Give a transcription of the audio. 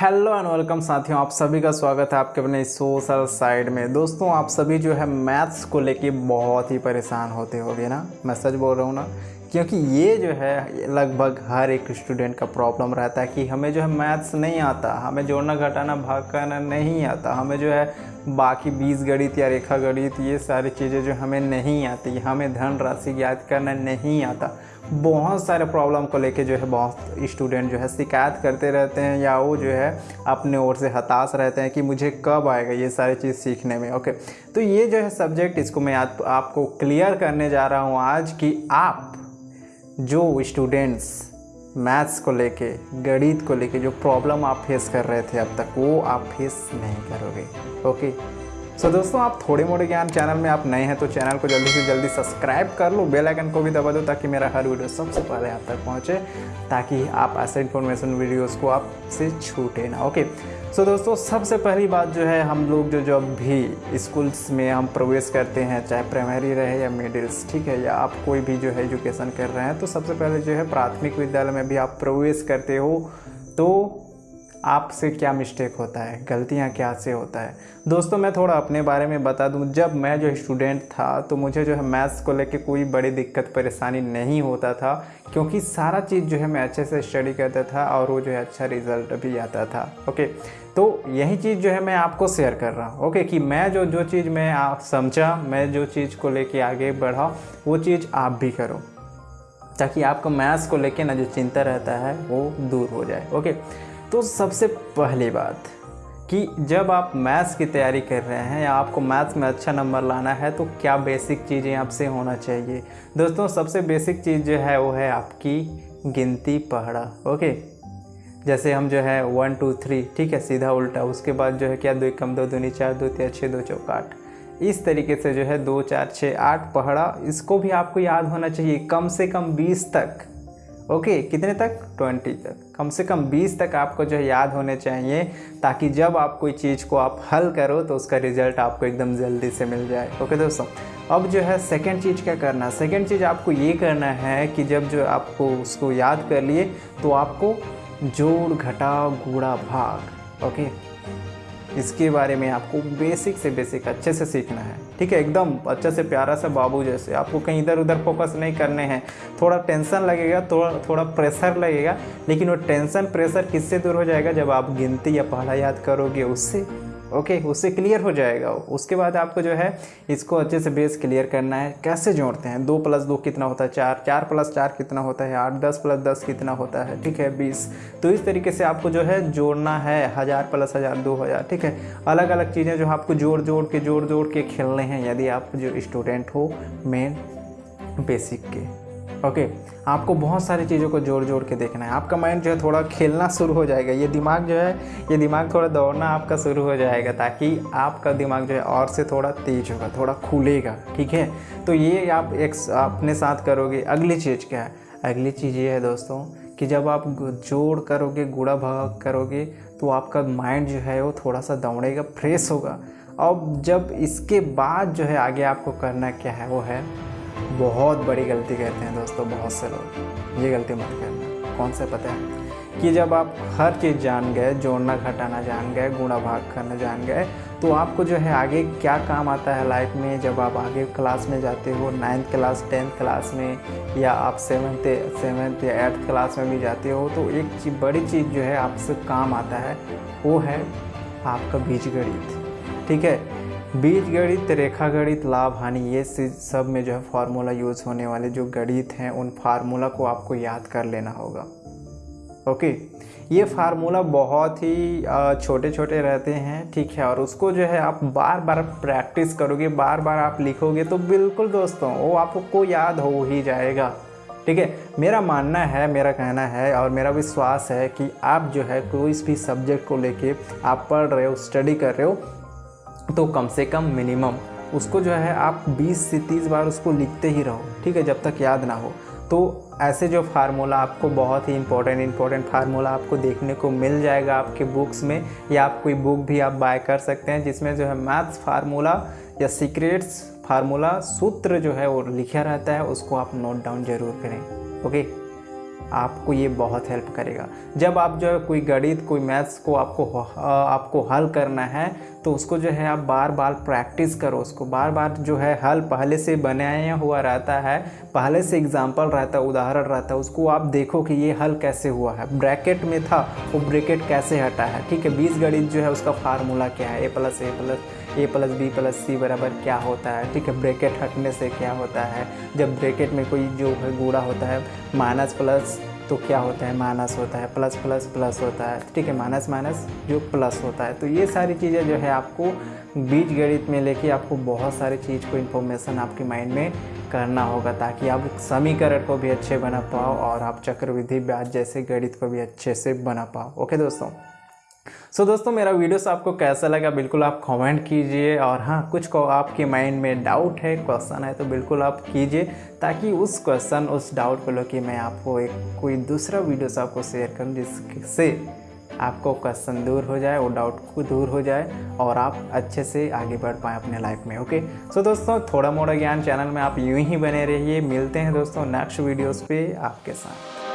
Hello and welcome साथियों, आप सभी का स्वागत है आपके अपने सोशल साइड में। दोस्तों, आप सभी जो है मैथ्स को लेके बहुत ही परेशान होते होगे ना? मैं सच बोल रहा हूँ ना? क्योंकि ये जो है लगभग हर एक स्टूडेंट का प्रॉब्लम रहता है कि हमें जो है मैथ्स नहीं आता हमें जोड़ना घटाना भाग करना नहीं आता हमें जो है बाकी बीज गणित या रेखा गणित ये सारी चीज़ें जो हमें नहीं आती हमें धन राशि याद करना नहीं आता। बहुत सारे प्रॉब्लम को लेके जो है बहुत स्टूडेंट जो है शिकायत करते रहते हैं या वो जो है अपने ओर से हताश रहते हैं कि मुझे कब आएगा ये सारी चीज़ सीखने में ओके तो ये जो है सब्जेक्ट इसको मैं आप, आपको क्लियर करने जा रहा हूँ आज कि आप जो स्टूडेंट्स मैथ्स को लेके, गणित को लेके जो प्रॉब्लम आप फेस कर रहे थे अब तक, वो आप फेस नहीं करोगे। ओके सो so, दोस्तों आप थोड़े मोड़े ज्ञान चैनल में आप नए हैं तो चैनल को जल्दी से जल्दी सब्सक्राइब कर लो बेल आइकन को भी दबा दो ताकि मेरा हर वीडियो सबसे पहले आप तक पहुँचे ताकि आप ऐसे इन्फॉर्मेशन वीडियोस को आपसे छूटे ना। ओके सो so, दोस्तों सबसे पहली बात जो है हम लोग जो जब भी स्कूल्स में हम प्रवेश करते हैं चाहे प्राइमरी रहे या मिडिल्स ठीक है या आप कोई भी जो है एजुकेशन कर रहे हैं तो सबसे पहले जो है प्राथमिक विद्यालय में भी आप प्रवेश करते हो तो आपसे क्या मिस्टेक होता है? गलतियाँ क्या से होता है? दोस्तों, मैं थोड़ा अपने बारे में बता दूँ। जब मैं जो स्टूडेंट था तो मुझे जो है मैथ्स को लेके कोई बड़ी दिक्कत, परेशानी नहीं होता था, क्योंकि सारा चीज़ जो है मैं अच्छे से स्टडी करता था और वो जो है अच्छा रिज़ल्ट भी आता था ओके तो यही चीज़ जो है मैं आपको शेयर कर रहा हूँ ओके कि मैं जो जो चीज़ मैं आप समझा, मैं जो चीज़ को लेके आगे बढ़ा, वो चीज़ आप भी करो, ताकि आपको मैथ्स को लेके ना जो चिंता रहता है, वो दूर हो जाए ओके तो सबसे पहली बात कि जब आप मैथ्स की तैयारी कर रहे हैं या आपको मैथ्स में अच्छा नंबर लाना है तो क्या बेसिक चीज़ें आपसे होना चाहिए? दोस्तों, सबसे बेसिक चीज़ जो है, वो है आपकी गिनती पढ़ा ओके? जैसे हम जो है, वन, टू, थ्री, ठीक है, सीधा उल्टा, उसके बाद जो है, क्या, दो कम दो दूनी, चार, दो तीन छः दो चौक आठ। इस तरीके से जो है, दो, चार छः आठ पढ़ा इसको भी आपको याद होना चाहिए, कम से कम बीस तक। ओके, कितने तक? ट्वेंटी तक। कम से कम बीस तक आपको जो है याद होने चाहिए, ताकि जब आप कोई चीज़ को आप हल करो तो उसका रिज़ल्ट आपको एकदम जल्दी से मिल जाए। ओके दोस्तों, अब जो है सेकेंड चीज़ क्या करना है? सेकेंड चीज़ आपको ये करना है कि जब जो आपको उसको याद कर लिए तो आपको जोड़ घटाव गुड़ा भाग। ओके इसके बारे में आपको बेसिक से बेसिक अच्छे से सीखना है। ठीक है, एकदम अच्छे से प्यारा सा बाबू जैसे। आपको कहीं इधर उधर फोकस नहीं करने हैं। थोड़ा टेंशन लगेगा, थोड़ा थोड़ा प्रेशर लगेगा, लेकिन वो टेंशन प्रेशर किससे दूर हो जाएगा? जब आप गिनती या पहला याद करोगे, उससे। ओके उससे क्लियर हो जाएगा उसके बाद आपको जो है, इसको अच्छे से बेस क्लियर करना है। कैसे जोड़ते हैं? दो प्लस दो कितना होता है? चार। चार प्लस चार कितना होता है? आठ। दस प्लस दस कितना होता है? ठीक है, बीस। तो इस तरीके से आपको जो है, जोड़ना है। हज़ार प्लस हज़ार, दो हज़ार। ठीक है? अलग अलग चीज़ें जो आपको जोड़ जोड़ के, जोड़ जोड़ के खेलने हैं, यदि आप जो स्टूडेंट हो मेन बेसिक के। ओके आपको बहुत सारी चीज़ों को जोड़ जोड़ के देखना है। आपका माइंड जो है थोड़ा खेलना शुरू हो जाएगा। ये दिमाग जो है, ये दिमाग थोड़ा दौड़ना आपका शुरू हो जाएगा ताकि आपका दिमाग जो है और से थोड़ा तेज होगा, थोड़ा खुलेगा, ठीक है? तो ये आप एक अपने साथ करोगे। अगली चीज़ क्या है? अगली चीज़ ये है दोस्तों कि जब आप जोड़ करोगे, गुड़ा भाग करोगे तो आपका माइंड जो है वो थोड़ा सा दौड़ेगा फ्रेश होगा। अब जब इसके बाद जो है आगे आपको करना क्या है, वो है बहुत बड़ी गलती करते हैं दोस्तों, बहुत से लोग। ये गलती मत करना। कौन से पता है? कि जब आप हर चीज़ जान गए, जोड़ना घटाना जान गए, गुणा भाग करना जान गए तो आपको जो है आगे क्या काम आता है लाइफ में? जब आप आगे क्लास में जाते हो नाइन्थ क्लास टेंथ क्लास में, या आप सेवन्थ सेवन्थ या एट्थ क्लास में भी जाते हो तो एक चीज़, बड़ी चीज़ जो है आपसे काम आता है, वो है आपका बीज गणित। ठीक है? बीज गणित, रेखा गणित, लाभ, हानि, ये सब में जो है फार्मूला यूज़ होने वाले जो गणित हैं, उन फार्मूला को आपको याद कर लेना होगा। ओके ये फार्मूला बहुत ही छोटे छोटे रहते हैं, ठीक है? और उसको जो है आप बार बार प्रैक्टिस करोगे बार बार आप लिखोगे तो बिल्कुल दोस्तों, वो आपको याद हो ही जाएगा। ठीक है? मेरा मानना है, मेरा कहना है और मेरा विश्वास है कि आप जो है कोई भी सब्जेक्ट को लेके आप पढ़ रहे हो स्टडी कर रहे हो तो कम से कम मिनिमम उसको जो है आप 20 से 30 बार उसको लिखते ही रहो, ठीक है, जब तक याद ना हो। तो ऐसे जो फार्मूला आपको बहुत ही इंपॉर्टेंट इंपॉर्टेंट फार्मूला आपको देखने को मिल जाएगा आपके बुक्स में, या आप कोई बुक भी आप बाय कर सकते हैं, जिसमें जो है मैथ्स फार्मूला या सीक्रेट्स फार्मूला सूत्र जो है वो लिखा रहता है, उसको आप नोट डाउन ज़रूर करें ओके आपको ये बहुत हेल्प करेगा। जब आप जो है कोई गणित, कोई मैथ्स को आपको आपको हल करना है तो उसको जो है आप बार बार प्रैक्टिस करो उसको। बार बार जो है हल पहले से बनाया हुआ रहता है, पहले से एग्ज़ाम्पल रहता है, उदाहरण रहता है, उसको आप देखो कि ये हल कैसे हुआ है। ब्रैकेट में था, वो ब्रैकेट कैसे हटा है? ठीक है बीस गणित जो है उसका फार्मूला क्या है? A plus A plus A plus B plus C बराबर क्या होता है? ठीक है ब्रैकेट हटने से क्या होता है? जब ब्रैकेट में कोई जो है गूढ़ा होता है माइनस प्लस तो क्या होता है? माइनस होता है प्लस प्लस प्लस होता है। ठीक है माइनस माइनस जो प्लस होता है। तो ये सारी चीज़ें जो है आपको बीज गणित में लेके आपको बहुत सारी चीज़ को इन्फॉर्मेशन आपके माइंड में करना होगा, ताकि आप समीकरण को भी अच्छे बना पाओ और आप चक्रविधि ब्याज जैसे गणित को भी अच्छे से बना पाओ। ओके दोस्तों? सो so, दोस्तों मेरा वीडियोस आपको कैसा लगा बिल्कुल आप कमेंट कीजिए और हाँ कुछ को आपके माइंड में डाउट है क्वेश्चन है तो बिल्कुल आप कीजिए ताकि उस क्वेश्चन उस डाउट को लेकर मैं आपको एक कोई दूसरा वीडियोस आपको शेयर करूँ जिससे आपको क्वेश्चन दूर हो जाए वो डाउट को दूर हो जाए और आप अच्छे से आगे बढ़ पाएँ अपने लाइफ में ओके सो so, दोस्तों थोड़ा मोड़ा ज्ञान चैनल में आप यूँ ही बने रहिए। मिलते हैं दोस्तों नेक्स्ट वीडियोज़ पर आपके साथ।